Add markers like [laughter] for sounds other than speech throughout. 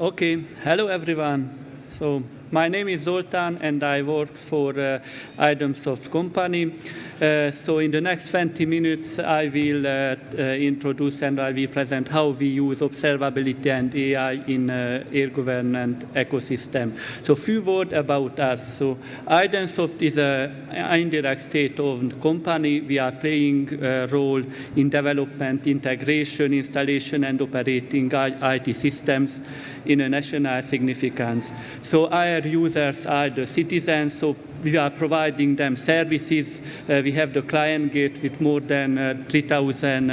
Okay, hello everyone. So my name is Zoltán and I work for uh, company. Uh, so in the next 20 minutes, I will uh, uh, introduce and I will present how we use observability and AI in uh, air government ecosystem. So few words about us. So Idomsoft is an indirect state-owned company. We are playing a role in development, integration, installation, and operating IT systems in a national significance. So our users are the citizens, so we are providing them services. Uh, we have the client gate with more than uh, 3,000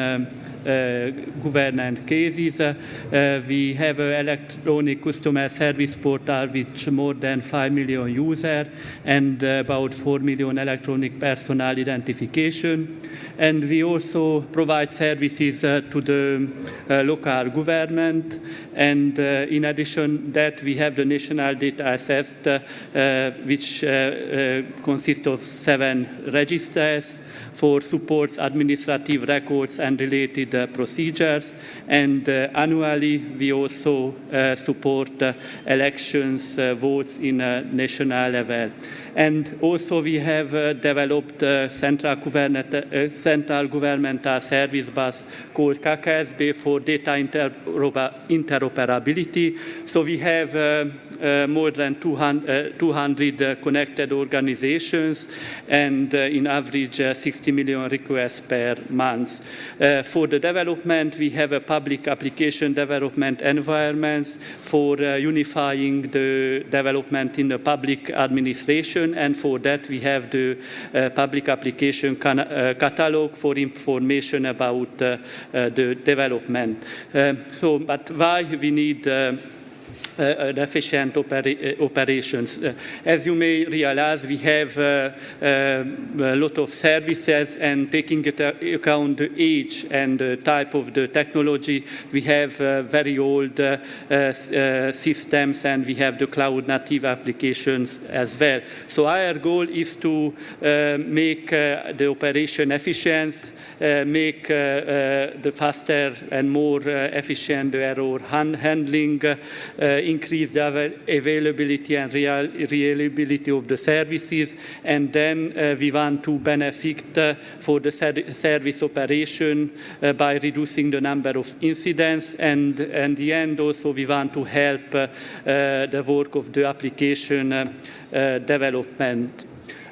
uh, cases. Uh, we have an electronic customer service portal with more than 5 million users and about 4 million electronic personal identification. And we also provide services uh, to the local government. And in addition that, we have the national data asset, which consists of seven registers for supports administrative records and related uh, procedures. And uh, annually, we also uh, support elections, votes in a national level. And also we have uh, developed a central, uh, central governmental service bus called KKSB for data interoperability. So we have uh, uh more than 200, 200 uh, connected organizations and uh, in average 60 million requests per month. for the development, we have a public application development environments for unifying the development in the public administration and for that we have the uh, public application uh, catalog for information about uh, the development. so, but why we need uh, efficient uh, operations. Uh, as you may realize, we have uh, uh, a lot of services and taking into uh, account the age and the type of the technology, we have very old systems and we have the cloud native applications as well. So our goal is to make the operation efficient, make the faster and more efficient error handling, increase the availability and real, reliability of the services, and then uh, we want to benefit uh, for the service operation uh, by reducing the number of incidents, and in the end also we want to help the work of the application development.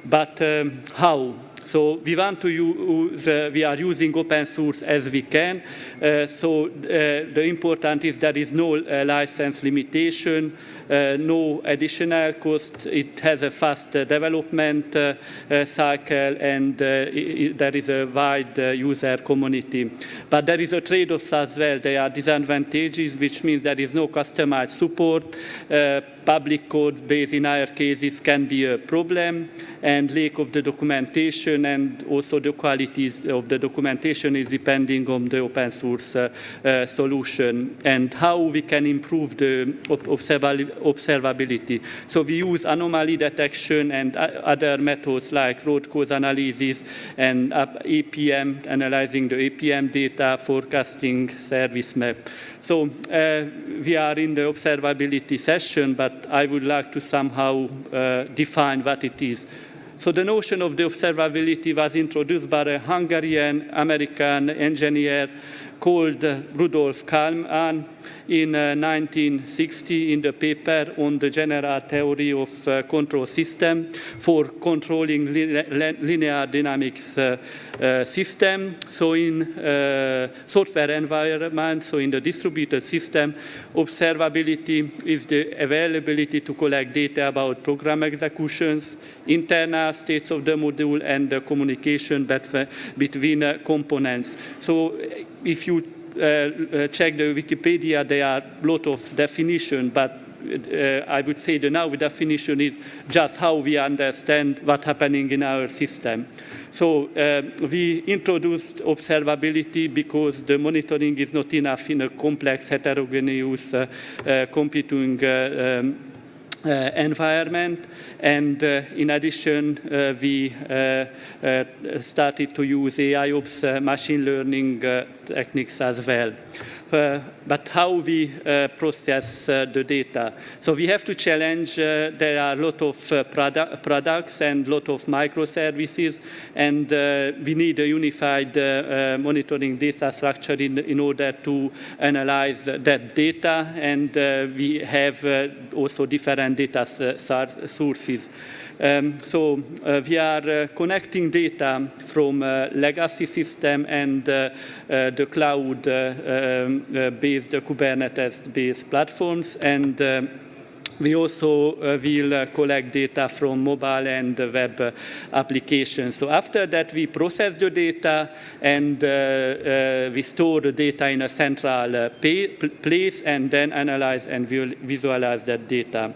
But um, how? So we want to use, uh, we are using open source as we can. Uh, so uh, the important is there is no uh, license limitation, no additional cost. It has a fast development uh, cycle and there is a wide user community. But there is a trade-off as well. There are disadvantages, which means there is no customized support public code base in our cases can be a problem and lack of the documentation and also the qualities of the documentation is depending on the open source uh, uh, solution and how we can improve the observability. So we use anomaly detection and other methods like root cause analysis and APM, analyzing the APM data, forecasting service map. So uh, we are in the observability session, but I would like to somehow uh, define what it is. So the notion of the observability was introduced by a Hungarian American engineer called Rudolf Kalman in uh, 1960 in the paper on the general theory of uh, control system for controlling linear dynamics uh, uh, system. So in uh, software environment, so in the distributed system, observability is the availability to collect data about program executions, internal states of the module, and the communication between components. So if you uh, uh, check the Wikipedia, there are a lot of definition, but uh, I would say the now definition is just how we understand what's happening in our system. So uh, we introduced observability because the monitoring is not enough in a complex heterogeneous uh, uh computing um, Uh, environment. And uh, in addition, uh, we uh, uh, started to use AIOps machine learning techniques as well. Uh, but how we uh, process uh, the data. So we have to challenge, uh, there are a lot of uh, produ products and a lot of microservices, and uh, we need a unified monitoring data structure in, in order to analyze that data, and we have also different data sources. Um, so uh, we are uh, connecting data from uh, legacy system and uh, uh, the cloud-based um, Kubernetes-based platforms and we also uh, will uh, collect data from mobile and web uh, applications. So after that, we process the data and we store the data in a central place and then analyze and visualize that data.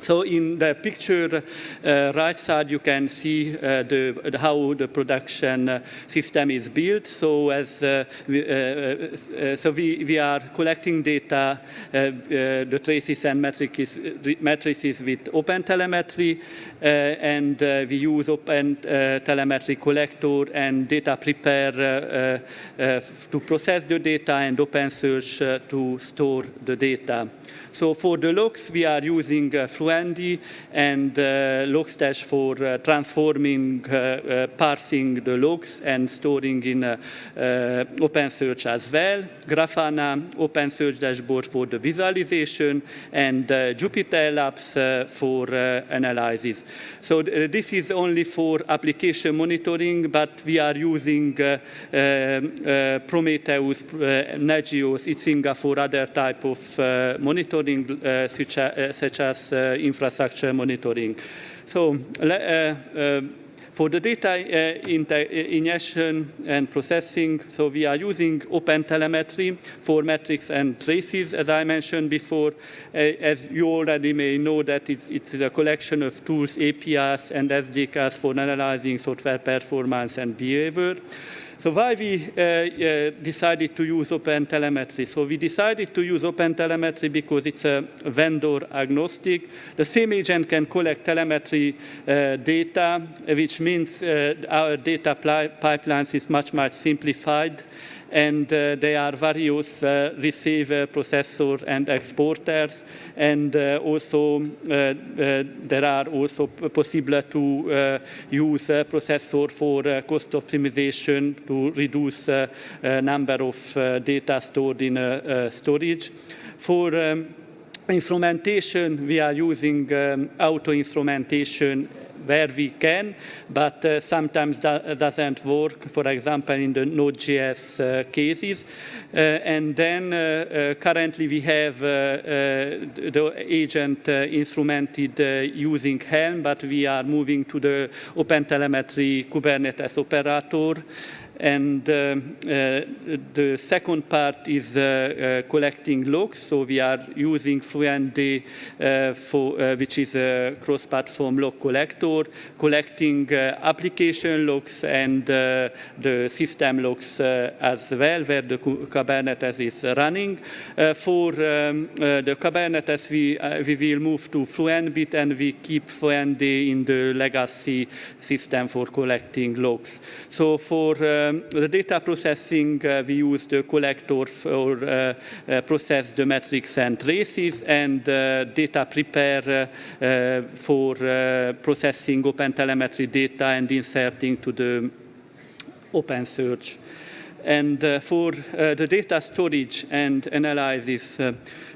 So in the picture uh, right side, you can see uh, the, how the production uh, system is built. So as uh, we, uh, uh, so we, we are collecting data, the traces and matrices, matrices with OpenTelemetry, and we use OpenTelemetry collector and Data Prepper to process the data and OpenSearch to store the data. So for the logs, we are using uh, and uh, Logstash for uh, transforming, uh, uh, parsing the logs and storing in uh, OpenSearch as well. Grafana, OpenSearch dashboard for the visualization, and Jupyter Labs for analysis. So this is only for application monitoring, but we are using Prometheus, Nagios, Icinga for other type of monitoring monitoring uh, such, uh, such, as uh, infrastructure monitoring. So for the data ingestion and processing, so we are using OpenTelemetry for metrics and traces, as I mentioned before. as you already may know that it's, it's a collection of tools, APIs, and SDKs for analyzing software performance and behavior. So why we uh, uh, decided to use OpenTelemetry? So we decided to use OpenTelemetry because it's a vendor agnostic. The same agent can collect telemetry uh, data, which means our data pipelines is much, much simplified and uh, there are various uh, receiver, processor, and exporters, and uh, also there are also possible to use a processor for cost optimization to reduce number of data stored in storage. For um, instrumentation, we are using um, auto instrumentation where we can, but uh, sometimes that doesn't work, for example, in the Node.js uh, cases. Uh, and then uh, uh, currently we have the agent instrumented using Helm, but we are moving to the OpenTelemetry Kubernetes operator. And uh, uh, the second part is uh, uh, collecting logs. So we are using Fluentd, uh, for, which is a cross-platform log collector, collecting application logs and the system logs as well, where the Kubernetes is running. for um, the Kubernetes, we, we will move to Fluentbit and we keep Fluentd in the legacy system for collecting logs. So for um, the data processing, uh, we use the collector for uh, uh, process the metrics and traces, and Data Prepper for processing OpenTelemetry data and inserting to the open OpenSearch. And for the data storage and analysis,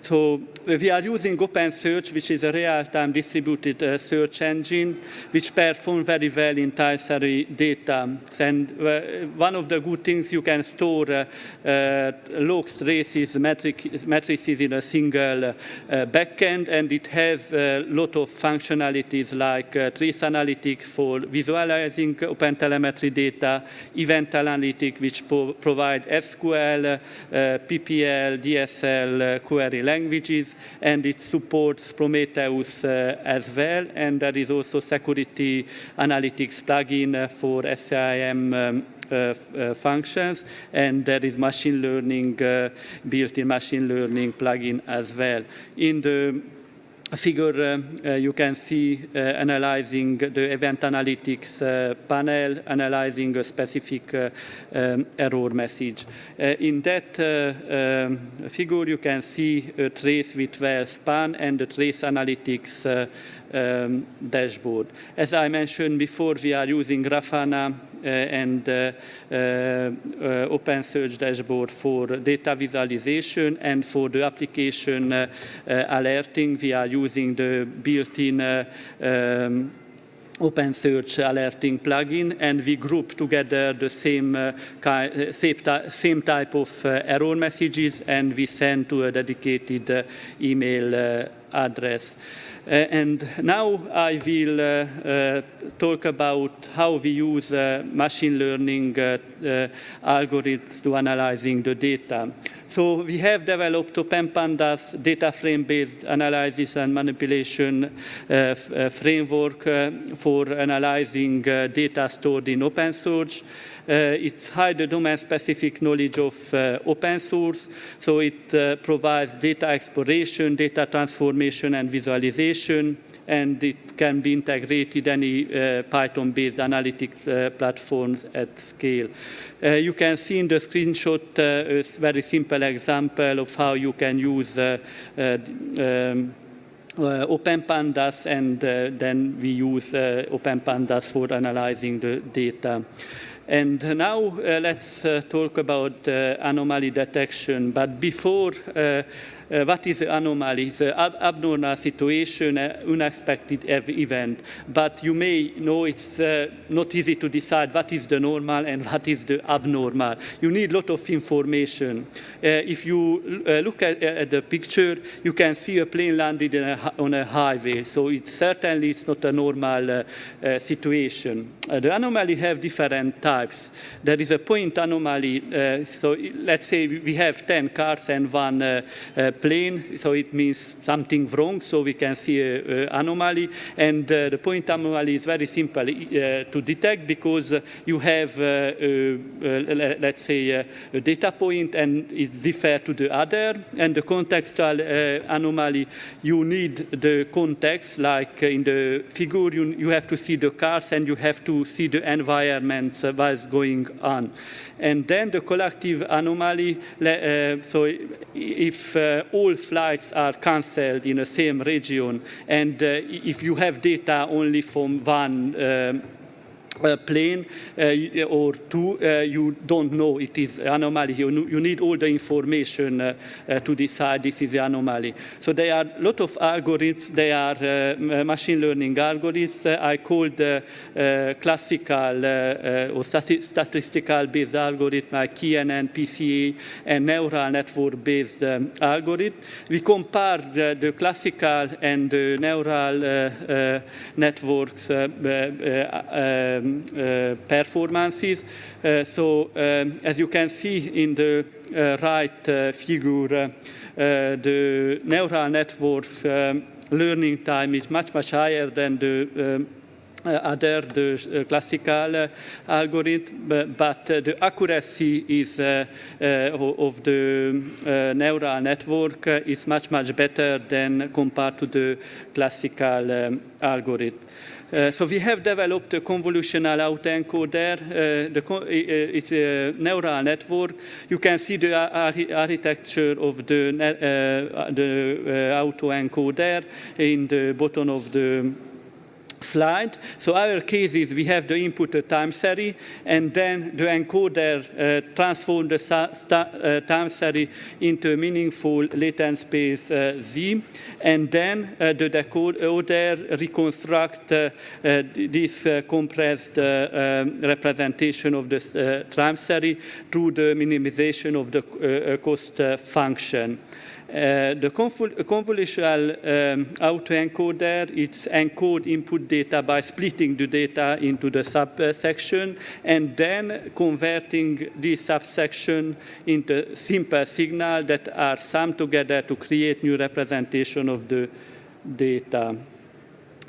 so we are using OpenSearch, which is a real-time distributed uh, search engine, which performs very well in time-series data. And uh, one of the good things you can store uh, uh logs, traces, matrices in a single uh, backend, and it has a lot of functionalities like uh, trace analytics for visualizing OpenTelemetry data, event analytics, which provide SQL, PPL, DSL, query languages, and it supports Prometheus uh, as well. And there is also security analytics plugin uh, for SIEM um, uh, uh, functions, and there is machine learning, uh, built-in machine learning plugin as well. In the figure, uh, you can see uh, analyzing the event analytics uh, panel, analyzing a specific um, error message. in that um, figure, you can see a trace with well span and the trace analytics um, dashboard. As I mentioned before, we are using Grafana uh, and uh, uh, OpenSearch dashboard for data visualization and for the application alerting, we are using the built-in um, OpenSearch alerting plugin, and we group together the same, uh, same, type of uh, error messages, and we send to a dedicated uh, email address. Uh, and now I will uh, uh, talk about how we use machine learning algorithms to analyzing the data. So we have developed OpenPandas data frame-based analysis and manipulation uh, framework uh, for analyzing uh, data stored in OpenSearch. Uh, it's high the domain-specific knowledge of uh, OpenSearch, so it uh, provides data exploration, data transformation, and visualization, and it can be integrated any uh, Python-based analytics uh, platforms at scale. Uh, you can see in the screenshot a very simple example of how you can use um, uh, OpenPandas, and uh, then we use uh, OpenPandas for analyzing the data. And now uh, let's uh, talk about uh, anomaly detection. But before uh, what is anomaly? It's an ab abnormal situation, uh, unexpected event. But you may know it's uh, not easy to decide what is the normal and what is the abnormal. You need a lot of information. If you look at, at, the picture, you can see a plane landed a, on a highway. So it's certainly it's not a normal situation. Uh, the anomaly have different types. There is a point anomaly. Uh, so let's say we have 10 cars and one uh, plane, so it means something wrong, so we can see an anomaly. And uh, the point anomaly is very simple uh, to detect because you have, uh, let's say, a data point and it differs to the other. And the contextual anomaly, you need the context, like in the figure, you, you have to see the cars and you have to see the environment uh, what's going on. And then the collective anomaly, uh, so if uh, all flights are cancelled in the same region, and uh, if you have data only from one um, uh, plane uh, or two, uh, you don't know it is anomaly. You, you need all the information uh, uh, to decide this is the anomaly. So there are a lot of algorithms. They are uh, machine learning algorithms. I call called classical or statistical based algorithm like KNN, PCA, and neural network based um, algorithm. We compared the classical and the neural networks um, uh, performances. Uh, so um, as you can see in the uh, right figure, the neural networks um, learning time is much, much higher than the um, uh, other the uh, classical uh, algorithm, but, but the accuracy is of the neural network is much, much better than compared to the classical um, algorithm. Uh, so we have developed a convolutional autoencoder. Uh, the, uh, it's a neural network. You can see the architecture of the, uh, the autoencoder in the bottom of the slide. So our case is we have the input time series, and then the encoder uh, transforms the uh, time series into a meaningful latent space uh, Z, and then uh, the decoder reconstruct uh, uh, this compressed um, representation of the time series through the minimization of the cost function. Uh, the convolutional um, autoencoder, it's encode input data by splitting the data into the subsection and then converting this subsection into simple signal that are summed together to create new representation of the data.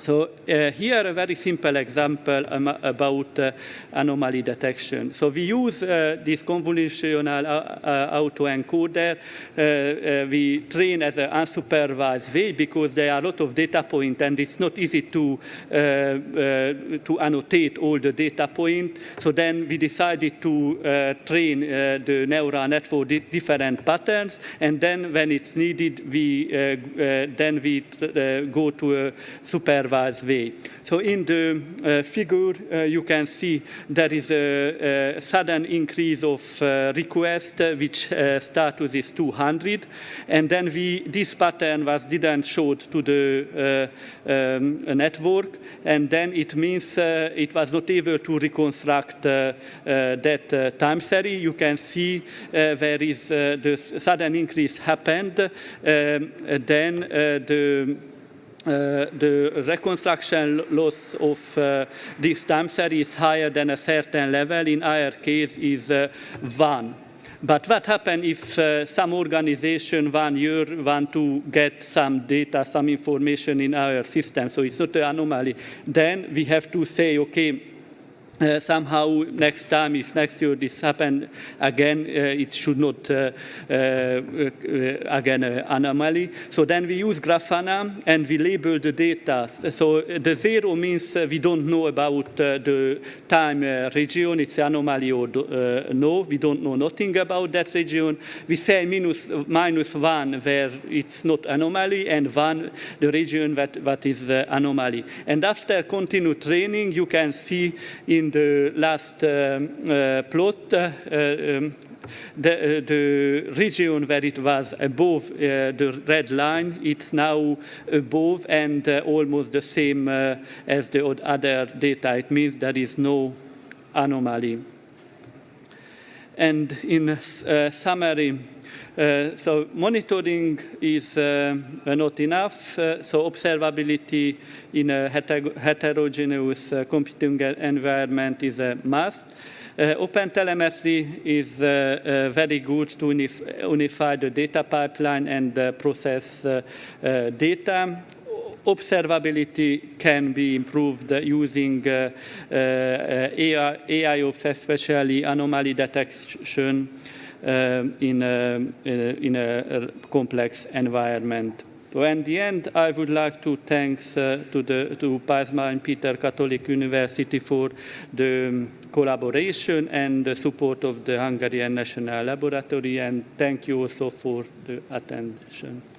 So uh, here a very simple example um, about uh, anomaly detection. So we use uh, this convolutional uh, uh, autoencoder. Uh, we train as an unsupervised way because there are a lot of data points and it's not easy to, to annotate all the data points. So then we decided to train the neural network di different patterns and then when it's needed, we, then we go to a supervised way. So in the uh, figure, uh, you can see there is a, a sudden increase of uh, request, uh, which uh, status is 200. And then we, this pattern was didn't showed to the uh, um, network. And then it means it was not able to reconstruct that time series. You can see where is the sudden increase happened. Um, then the uh, the reconstruction loss of uh, this time series higher than a certain level. In our case is uh, 1. But what happens if uh, some organization one year want to get some data, some information in our system, so it's not an anomaly, then we have to say, okay, uh, somehow next time, if next year this happen again, uh, it should not uh, uh, uh again uh, anomaly. So then we use Grafana and we label the data. So the zero means we don't know about the time region, it's anomaly or no, we don't know nothing about that region. We say minus, minus one where it's not anomaly and one the region that, that is anomaly. And after continued training, you can see in the last um, plot, uh, um, the, the, region where it was above the red line, it's now above and almost the same as the other data. It means there is no anomaly. And in summary, uh, so monitoring is uh, not enough, uh, so observability in a heterogeneous uh, computing environment is a must. Uh, Open telemetry is very good to unify the data pipeline and process data observability can be improved using uh, uh, AI, ops, especially anomaly detection uh, in, a, in a complex environment. So in the end, I would like to thank uh, to, the, to Pázmány and Péter Catholic University for the um, collaboration and the support of the Hungarian National Laboratory, and thank you also for the attention.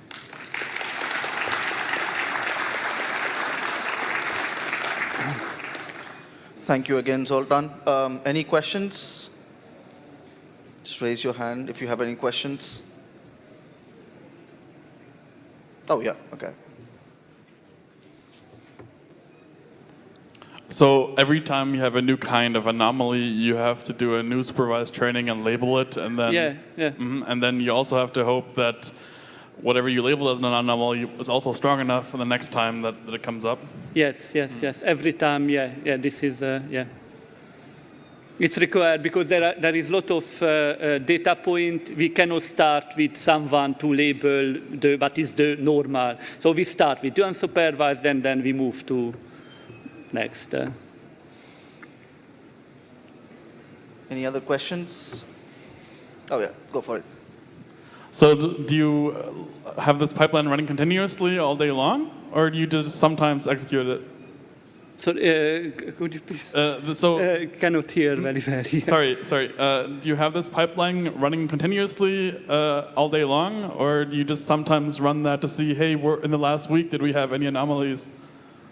Thank you again, Zoltan. Um, any questions? Just raise your hand if you have any questions. Oh, yeah, okay. So every time you have a new kind of anomaly, you have to do a new supervised training and label it, and then yeah, yeah. Mm -hmm, and then you also have to hope that whatever you label as an anomaly is also strong enough for the next time that, that it comes up. Yes, yes, mm -hmm. yes. Every time, yeah, yeah. This is uh, yeah. It's required because there, are, there is a lot of uh, uh, data point. We cannot start with someone to label the, what is the normal. So we start with unsupervised and then we move to next. Uh. Any other questions? Oh yeah, go for it. So do you uh, have this pipeline running continuously all day long? Or do you just sometimes execute it? So, uh, could you please? Uh, so uh, cannot hear very well. [laughs] sorry, sorry. Uh, do you have this pipeline running continuously uh, all day long, or do you just sometimes run that to see, hey, in the last week, did we have any anomalies?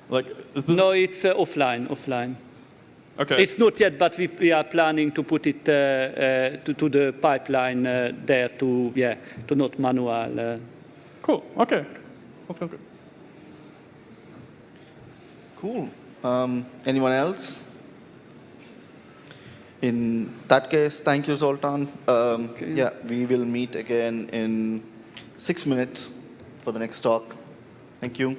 Like, is this? No, it's uh, offline. Offline. Okay. It's not yet, but we, we are planning to put it to, to the pipeline there to yeah to not manual. Cool. Okay. That sounds good. Cool. Um, anyone else? In that case, thank you, Zoltan. Um, okay. Yeah, we will meet again in six minutes for the next talk. Thank you.